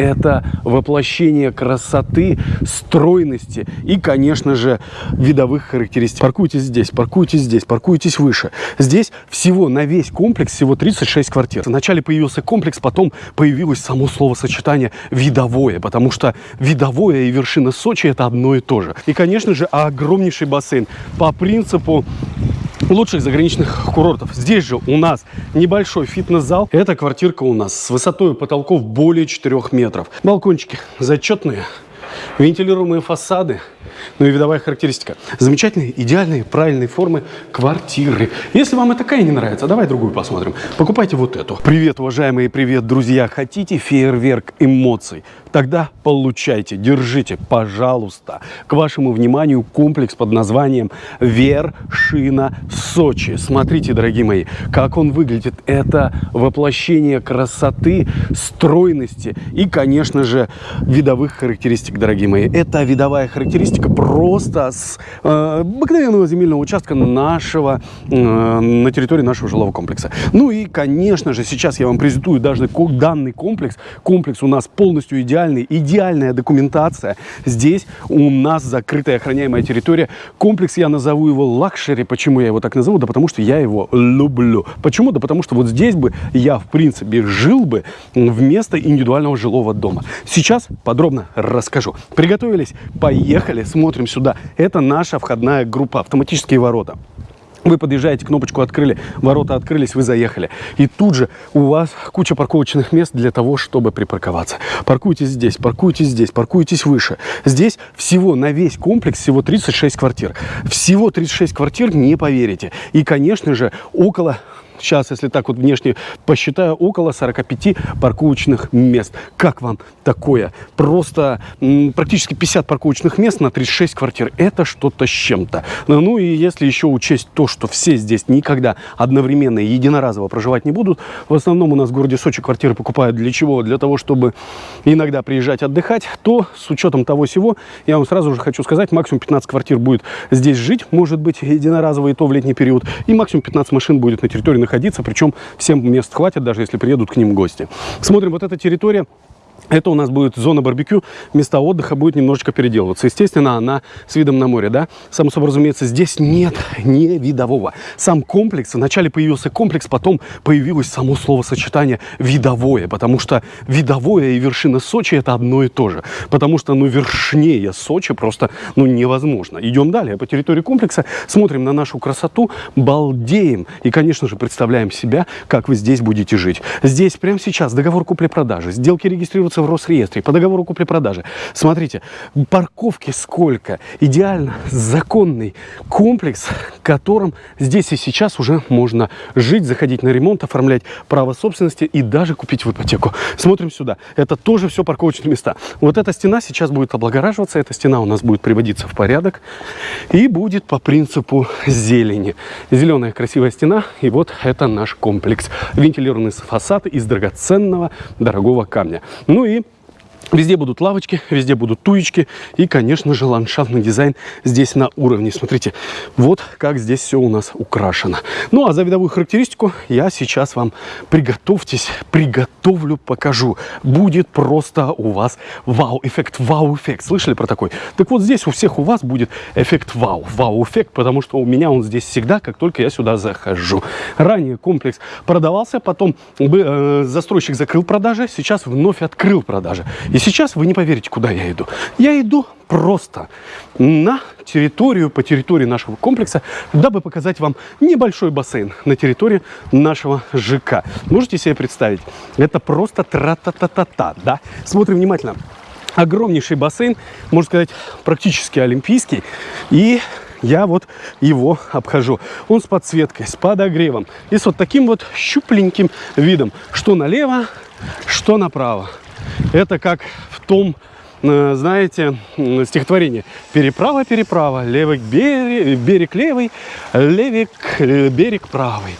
это воплощение красоты, стройности и, конечно же, видовых характеристик. Паркуйтесь здесь, паркуйтесь здесь, паркуйтесь выше. Здесь всего на весь комплекс всего 36 квартир. Вначале появился комплекс, потом появилось само словосочетание «видовое», потому что видовое и вершина Сочи – это одно и то же. И, конечно же, огромнейший бассейн по принципу лучших заграничных курортов. Здесь же у нас небольшой фитнес-зал. Эта квартирка у нас с высотой потолков более 4 метров. Балкончики зачетные, вентилируемые фасады, ну и видовая характеристика. Замечательные, идеальные, правильные формы квартиры. Если вам и такая не нравится, давай другую посмотрим. Покупайте вот эту. Привет, уважаемые, привет, друзья. Хотите фейерверк эмоций? Тогда получайте, держите, пожалуйста. К вашему вниманию комплекс под названием Вершина Сочи. Смотрите, дорогие мои, как он выглядит. Это воплощение красоты, стройности и, конечно же, видовых характеристик, дорогие мои. Это видовая характеристика просто с э, обыкновенного земельного участка нашего, э, на территории нашего жилого комплекса. Ну и, конечно же, сейчас я вам презентую даже данный комплекс. Комплекс у нас полностью идеальный, идеальная документация. Здесь у нас закрытая охраняемая территория. Комплекс я назову его luxury. Почему я его так назову? Да потому что я его люблю. Почему? Да потому что вот здесь бы я, в принципе, жил бы вместо индивидуального жилого дома. Сейчас подробно расскажу. Приготовились? Поехали! смотрим сюда. Это наша входная группа, автоматические ворота. Вы подъезжаете, кнопочку открыли, ворота открылись, вы заехали. И тут же у вас куча парковочных мест для того, чтобы припарковаться. Паркуйтесь здесь, паркуйтесь здесь, паркуйтесь выше. Здесь всего на весь комплекс всего 36 квартир. Всего 36 квартир, не поверите. И, конечно же, около сейчас, если так вот внешне посчитаю, около 45 парковочных мест. Как вам такое? Просто практически 50 парковочных мест на 36 квартир. Это что-то с чем-то. Ну и если еще учесть то, что все здесь никогда одновременно и единоразово проживать не будут, в основном у нас в городе Сочи квартиры покупают для чего? Для того, чтобы иногда приезжать отдыхать, то с учетом того всего, я вам сразу же хочу сказать, максимум 15 квартир будет здесь жить, может быть, единоразово и то в летний период, и максимум 15 машин будет на территории находиться, причем всем мест хватит, даже если приедут к ним гости. Смотрим, вот эта территория это у нас будет зона барбекю, места отдыха будет немножечко переделываться. Естественно, она с видом на море, да? Само собой разумеется, здесь нет не видового. Сам комплекс, вначале появился комплекс, потом появилось само словосочетание видовое, потому что видовое и вершина Сочи это одно и то же. Потому что, ну, вершнее Сочи просто, ну, невозможно. Идем далее по территории комплекса, смотрим на нашу красоту, балдеем и, конечно же, представляем себя, как вы здесь будете жить. Здесь прямо сейчас договор купли-продажи, сделки регистрируются в Росреестре по договору купли-продажи. Смотрите, парковки сколько. Идеально законный комплекс, которым здесь и сейчас уже можно жить, заходить на ремонт, оформлять право собственности и даже купить в ипотеку. Смотрим сюда. Это тоже все парковочные места. Вот эта стена сейчас будет облагораживаться. Эта стена у нас будет приводиться в порядок и будет по принципу зелени. Зеленая красивая стена. И вот это наш комплекс. Вентилированный фасад из драгоценного дорогого камня. Ну и Louis Везде будут лавочки, везде будут туечки и, конечно же, ландшафтный дизайн здесь на уровне. Смотрите, вот как здесь все у нас украшено. Ну, а за видовую характеристику я сейчас вам, приготовьтесь, приготовлю, покажу. Будет просто у вас вау-эффект, вау-эффект. Слышали про такой? Так вот, здесь у всех у вас будет эффект вау, вау-эффект, потому что у меня он здесь всегда, как только я сюда захожу. Ранее комплекс продавался, потом э, застройщик закрыл продажи, сейчас вновь открыл продажи. И сейчас вы не поверите, куда я иду. Я иду просто на территорию, по территории нашего комплекса, дабы показать вам небольшой бассейн на территории нашего ЖК. Можете себе представить? Это просто тра-та-та-та-та, да? Смотрим внимательно. Огромнейший бассейн, можно сказать, практически олимпийский. И я вот его обхожу. Он с подсветкой, с подогревом и с вот таким вот щупленьким видом, что налево, что направо. Это как в том знаете, стихотворение. Переправа, переправа, левый берег, берег левый, левик, э, берег правый.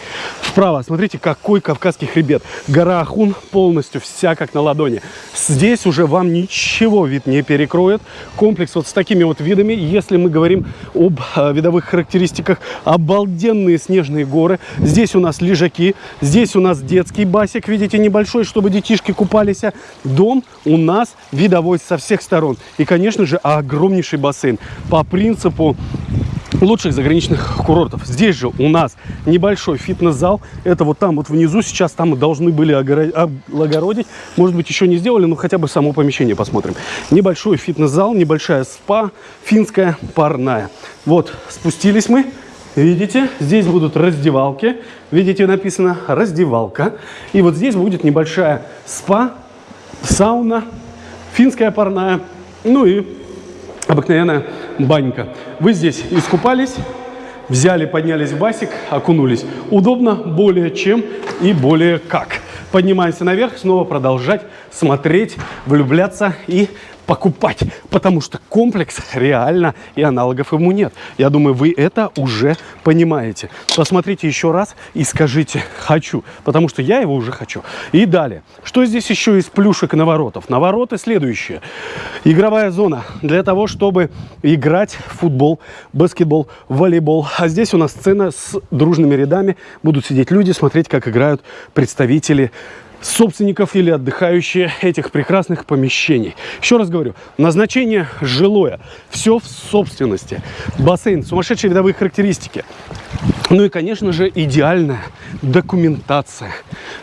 Вправо, смотрите, какой Кавказский хребет. Гора Ахун полностью вся как на ладони. Здесь уже вам ничего вид не перекроет. Комплекс вот с такими вот видами. Если мы говорим об э, видовых характеристиках, обалденные снежные горы. Здесь у нас лежаки, здесь у нас детский басик, видите, небольшой, чтобы детишки купались. Дом у нас видовой со всех сторон. И, конечно же, огромнейший бассейн. По принципу лучших заграничных курортов. Здесь же у нас небольшой фитнес-зал. Это вот там вот внизу. Сейчас там мы должны были огородить. Может быть, еще не сделали, но хотя бы само помещение посмотрим. Небольшой фитнес-зал, небольшая спа, финская парная. Вот, спустились мы. Видите, здесь будут раздевалки. Видите, написано раздевалка. И вот здесь будет небольшая спа, сауна, финская парная, ну и обыкновенная банька. Вы здесь искупались, взяли, поднялись в басик, окунулись. Удобно более чем и более как. Поднимаемся наверх, снова продолжать смотреть, влюбляться и покупать, потому что комплекс реально и аналогов ему нет. Я думаю, вы это уже понимаете. Посмотрите еще раз и скажите «хочу», потому что я его уже хочу. И далее. Что здесь еще из плюшек наворотов? Навороты следующие. Игровая зона для того, чтобы играть в футбол, баскетбол, волейбол. А здесь у нас сцена с дружными рядами. Будут сидеть люди, смотреть, как играют представители собственников или отдыхающие этих прекрасных помещений. Еще раз говорю, назначение жилое, все в собственности. Бассейн, сумасшедшие видовые характеристики. Ну и, конечно же, идеальная документация.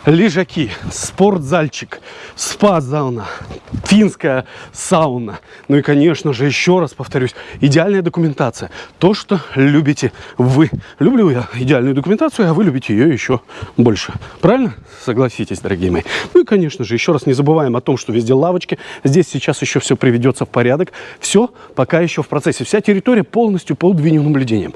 Лежаки, спортзальчик, спа-зауна, финская сауна. Ну и, конечно же, еще раз повторюсь, идеальная документация. То, что любите вы. Люблю я идеальную документацию, а вы любите ее еще больше. Правильно? Согласитесь, дорогие мои. Ну и, конечно же, еще раз не забываем о том, что везде лавочки. Здесь сейчас еще все приведется в порядок. Все пока еще в процессе. Вся территория полностью под видеонаблюдением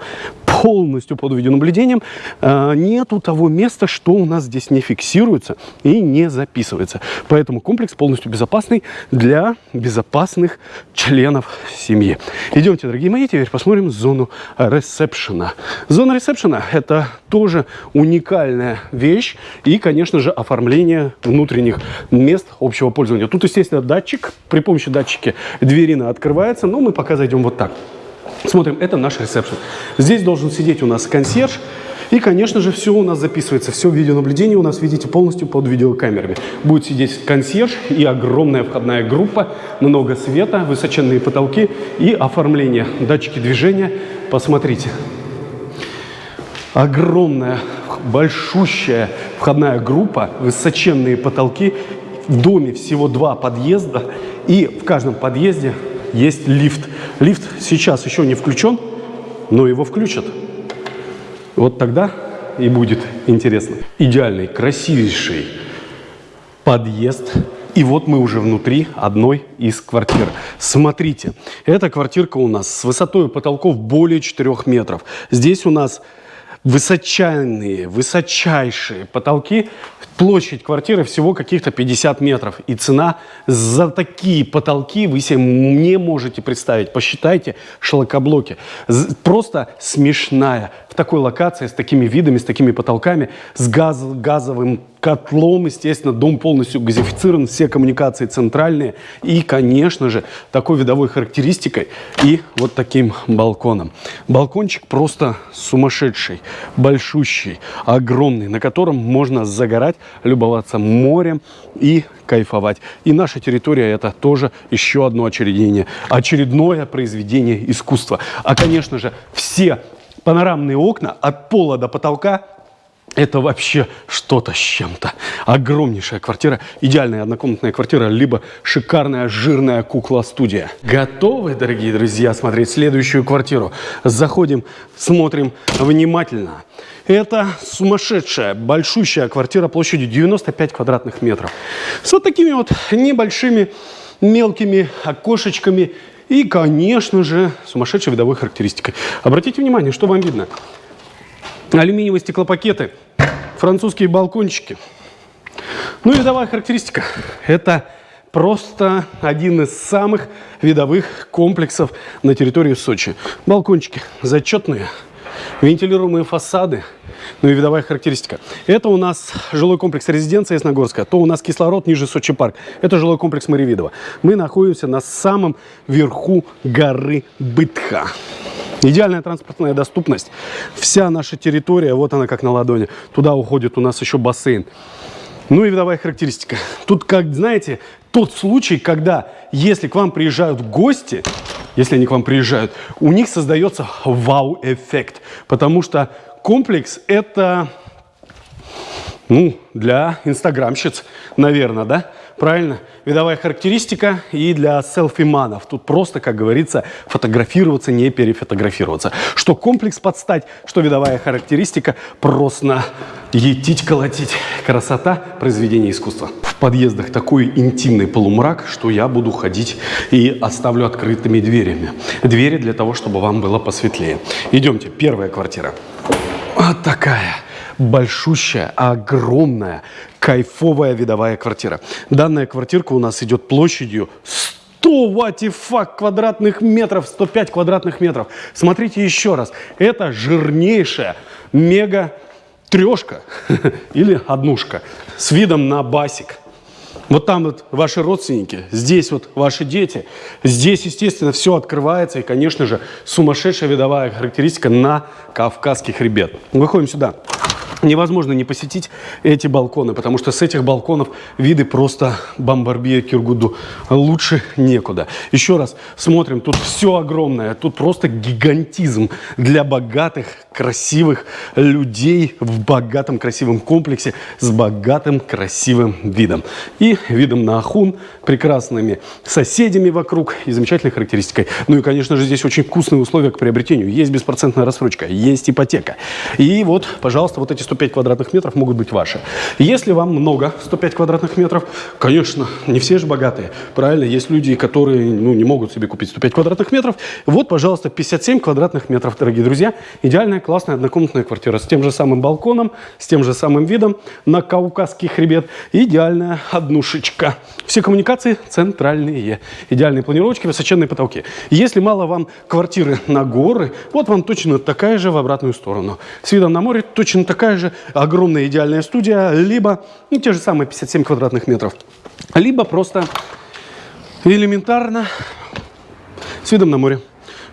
полностью под видеонаблюдением. А, нету того места, что у нас здесь не фиксируется и не записывается. Поэтому комплекс полностью безопасный для безопасных членов семьи. Идемте, дорогие мои, теперь посмотрим зону ресепшена. Зона ресепшена – это тоже уникальная вещь и, конечно же, оформление внутренних мест общего пользования. Тут, естественно, датчик. При помощи датчика дверина открывается, но мы пока зайдем вот так. Смотрим, это наш ресепшн. Здесь должен сидеть у нас консьерж. И, конечно же, все у нас записывается, все видеонаблюдение у нас, видите, полностью под видеокамерами. Будет сидеть консьерж и огромная входная группа, много света, высоченные потолки и оформление, датчики движения. Посмотрите. Огромная, большущая входная группа, высоченные потолки. В доме всего два подъезда, и в каждом подъезде есть лифт. Лифт сейчас еще не включен, но его включат. Вот тогда и будет интересно. Идеальный, красивейший подъезд. И вот мы уже внутри одной из квартир. Смотрите, эта квартирка у нас с высотой потолков более 4 метров. Здесь у нас высочайные, высочайшие потолки. Площадь квартиры всего каких-то 50 метров. И цена за такие потолки вы себе не можете представить. Посчитайте шлакоблоки. Просто смешная. В такой локации, с такими видами, с такими потолками, с газ, газовым котлом, естественно, дом полностью газифицирован, все коммуникации центральные и, конечно же, такой видовой характеристикой и вот таким балконом. Балкончик просто сумасшедший, большущий, огромный, на котором можно загорать, любоваться морем и кайфовать. И наша территория это тоже еще одно очередение, очередное произведение искусства. А, конечно же, все панорамные окна от пола до потолка это вообще что-то с чем-то. Огромнейшая квартира, идеальная однокомнатная квартира, либо шикарная жирная кукла-студия. Готовы, дорогие друзья, смотреть следующую квартиру? Заходим, смотрим внимательно. Это сумасшедшая, большущая квартира площадью 95 квадратных метров. С вот такими вот небольшими мелкими окошечками и, конечно же, сумасшедшей видовой характеристикой. Обратите внимание, что вам видно алюминиевые стеклопакеты, французские балкончики. Ну и видовая характеристика – это просто один из самых видовых комплексов на территории Сочи. Балкончики зачетные, вентилируемые фасады, ну и видовая характеристика. Это у нас жилой комплекс резиденция Ясногорска, то у нас кислород ниже Сочи парк. Это жилой комплекс Маривидова. Мы находимся на самом верху горы Бытха. Идеальная транспортная доступность. Вся наша территория, вот она как на ладони. Туда уходит у нас еще бассейн. Ну и видовая характеристика. Тут, как знаете, тот случай, когда если к вам приезжают гости, если они к вам приезжают, у них создается вау-эффект. Потому что комплекс это ну, для инстаграмщиц, наверное, да? Правильно? Видовая характеристика и для селфиманов. Тут просто, как говорится, фотографироваться, не перефотографироваться. Что комплекс подстать, что видовая характеристика, просто етить, колотить. Красота произведения искусства. В подъездах такой интимный полумрак, что я буду ходить и оставлю открытыми дверями. Двери для того, чтобы вам было посветлее. Идемте, первая квартира. Вот такая большущая, огромная, кайфовая видовая квартира. Данная квартирка у нас идет площадью 100 ватифак квадратных метров, 105 квадратных метров. Смотрите еще раз. Это жирнейшая мега трешка или однушка с видом на басик. Вот там вот ваши родственники, здесь вот ваши дети. Здесь, естественно, все открывается. И, конечно же, сумасшедшая видовая характеристика на Кавказский хребет. Выходим сюда невозможно не посетить эти балконы, потому что с этих балконов виды просто бомбарбия Киргуду. Лучше некуда. Еще раз смотрим, тут все огромное, тут просто гигантизм для богатых, красивых людей в богатом, красивом комплексе с богатым, красивым видом. И видом на Ахун, прекрасными соседями вокруг и замечательной характеристикой. Ну и, конечно же, здесь очень вкусные условия к приобретению. Есть беспроцентная рассрочка, есть ипотека. И вот, пожалуйста, вот эти 105 квадратных метров могут быть ваши. Если вам много 105 квадратных метров, конечно, не все же богатые, правильно? Есть люди, которые ну, не могут себе купить 105 квадратных метров. Вот, пожалуйста, 57 квадратных метров, дорогие друзья. Идеальная, классная однокомнатная квартира с тем же самым балконом, с тем же самым видом на Кавказский хребет. Идеальная однушечка. Все коммуникации центральные. Идеальные планировочки, высоченные потолки. Если мало вам квартиры на горы, вот вам точно такая же в обратную сторону. С видом на море точно такая же же огромная идеальная студия, либо ну, те же самые 57 квадратных метров, либо просто элементарно с видом на море.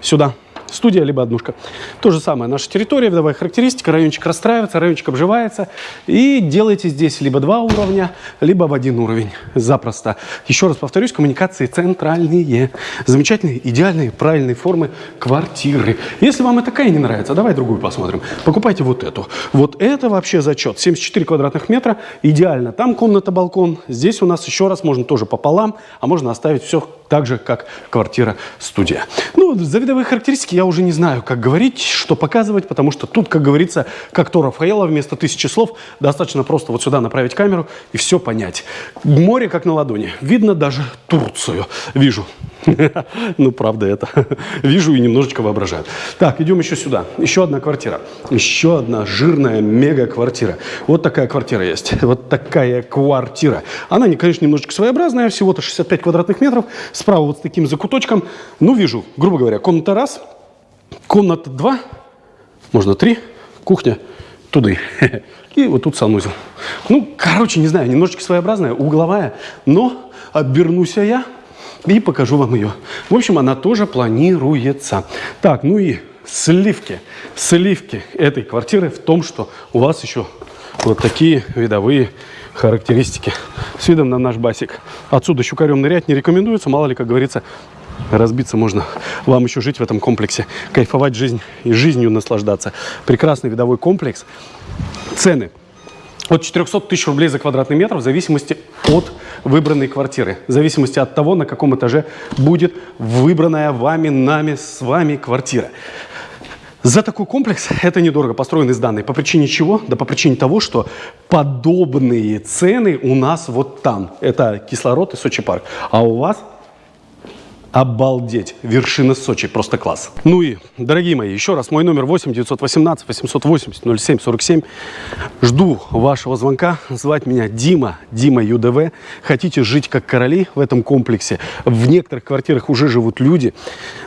Сюда студия, либо однушка. То же самое, наша территория, видовая характеристика, райончик расстраивается, райончик обживается. И делайте здесь либо два уровня, либо в один уровень. Запросто. Еще раз повторюсь, коммуникации центральные. Замечательные, идеальные, правильные формы квартиры. Если вам и такая не нравится, давай другую посмотрим. Покупайте вот эту. Вот это вообще зачет. 74 квадратных метра, идеально. Там комната-балкон. Здесь у нас еще раз можно тоже пополам, а можно оставить все так же, как квартира-студия. Ну, за видовые характеристики я уже не знаю, как говорить, что показывать, потому что тут, как говорится, как то Рафаэла, вместо тысячи слов достаточно просто вот сюда направить камеру и все понять. Море как на ладони. Видно даже Турцию. Вижу. Ну, правда это. Вижу и немножечко воображаю. Так, идем еще сюда. Еще одна квартира. Еще одна жирная мега-квартира. Вот такая квартира есть. Вот такая квартира. Она, конечно, немножечко своеобразная. Всего-то 65 квадратных метров. Справа вот с таким закуточком. Ну, вижу, грубо говоря, комната раз, комната два, можно три, кухня туда. И вот тут санузел. Ну, короче, не знаю, немножечко своеобразная, угловая, но обернусь я и покажу вам ее. В общем, она тоже планируется. Так, ну и сливки. Сливки этой квартиры в том, что у вас еще вот такие видовые характеристики с видом на наш басик. Отсюда щукарем нырять не рекомендуется, мало ли, как говорится, разбиться можно. Вам еще жить в этом комплексе, кайфовать жизнь и жизнью наслаждаться. Прекрасный видовой комплекс. Цены от 400 тысяч рублей за квадратный метр в зависимости от выбранной квартиры, в зависимости от того, на каком этаже будет выбранная вами, нами, с вами квартира. За такой комплекс это недорого, построенный из данной. По причине чего? Да по причине того, что подобные цены у нас вот там. Это кислород и Сочи парк. А у вас Обалдеть. Вершина Сочи. Просто класс. Ну и, дорогие мои, еще раз, мой номер 8 918 880 07 47. Жду вашего звонка. Звать меня Дима, Дима ЮДВ. Хотите жить как короли в этом комплексе? В некоторых квартирах уже живут люди.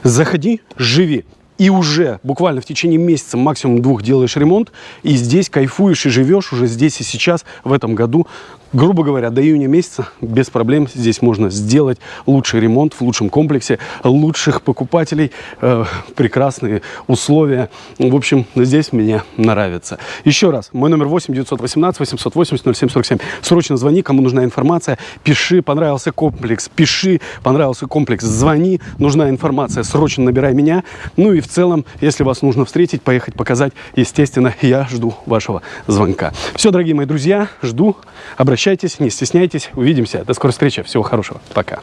Заходи, живи и уже буквально в течение месяца, максимум двух делаешь ремонт, и здесь кайфуешь и живешь уже здесь и сейчас, в этом году, грубо говоря, до июня месяца без проблем здесь можно сделать лучший ремонт в лучшем комплексе, лучших покупателей, э, прекрасные условия. В общем, здесь мне нравится. Еще раз, мой номер 8 918 880 0747. Срочно звони, кому нужна информация, пиши, понравился комплекс, пиши, понравился комплекс, звони, нужна информация, срочно набирай меня. Ну и в целом, если вас нужно встретить, поехать, показать, естественно, я жду вашего звонка. Все, дорогие мои друзья, жду, обращайтесь, не стесняйтесь, увидимся. До скорой встречи, всего хорошего, пока.